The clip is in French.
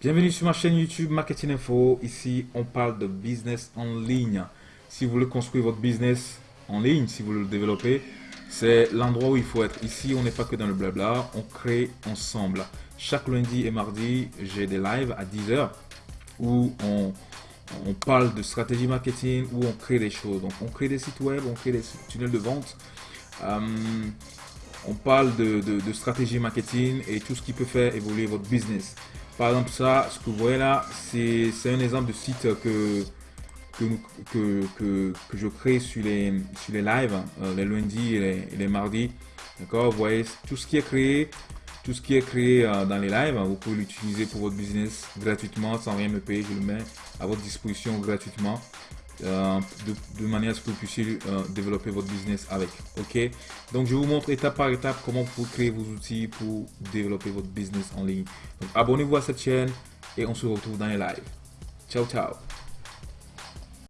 Bienvenue sur ma chaîne YouTube Marketing Info. Ici, on parle de business en ligne. Si vous voulez construire votre business en ligne, si vous voulez le développer, c'est l'endroit où il faut être. Ici, on n'est pas que dans le blabla, on crée ensemble. Chaque lundi et mardi, j'ai des lives à 10h où on, parle de stratégie marketing, où on crée des choses. Donc, on crée des sites web, on crée des tunnels de vente. Euh, on parle de, stratégie marketing et tout ce qui peut faire évoluer votre business. Par exemple, ça, ce que vous voyez là, c'est un exemple de site que, que, que, je crée sur les, sur les lives, euh, les lundis et les, mardis. D'accord? Vous voyez tout ce qui est créé, tout ce qui est créé euh, dans les lives, vous pouvez l'utiliser pour votre business gratuitement, sans rien me payer. Je le mets à votre disposition gratuitement. Euh, de, manière à ce que vous puissiez euh, développer votre business avec. Ok, donc je vous montre étape par étape comment vous créer vos outils pour développer votre business en ligne. abonnez-vous à cette chaîne et on se retrouve dans les lives. Ciao, ciao.